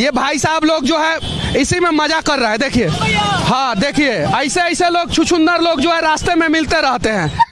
ये भाई साहब लोग जो है, इसी में मज़ा कर रहा है, देखिए। हाँ देखिए, ऐसे ऐसे लोग, छुछुंदर लोग जो है, रास्ते में मिलते रहते हैं।